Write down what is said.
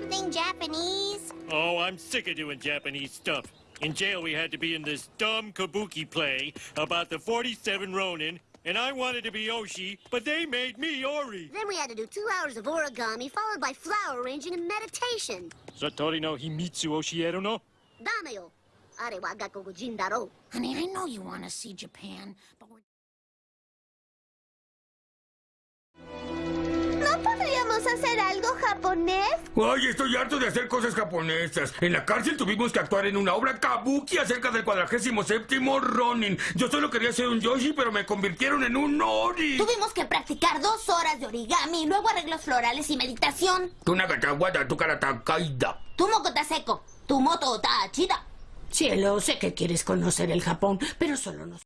something Japanese? Oh, I'm sick of doing Japanese stuff. In jail, we had to be in this dumb kabuki play about the 47 Ronin, and I wanted to be Oshi, but they made me Ori. Then we had to do two hours of origami, followed by flower arranging and meditation. Satori no Himitsu Oshieru no? Dame yo. Are wa gakoku jin daro. Honey, I know you want to see Japan, but we're... podríamos hacer algo japonés? Ay, estoy harto de hacer cosas japonesas. En la cárcel tuvimos que actuar en una obra kabuki acerca del cuadragésimo séptimo Ronin. Yo solo quería ser un Yoshi, pero me convirtieron en un Ori. Tuvimos que practicar dos horas de origami, luego arreglos florales y meditación. Tu nagatawada, tu karata kaida. Tu moco está seco, tu moto está chida. Cielo, sé que quieres conocer el Japón, pero solo nos...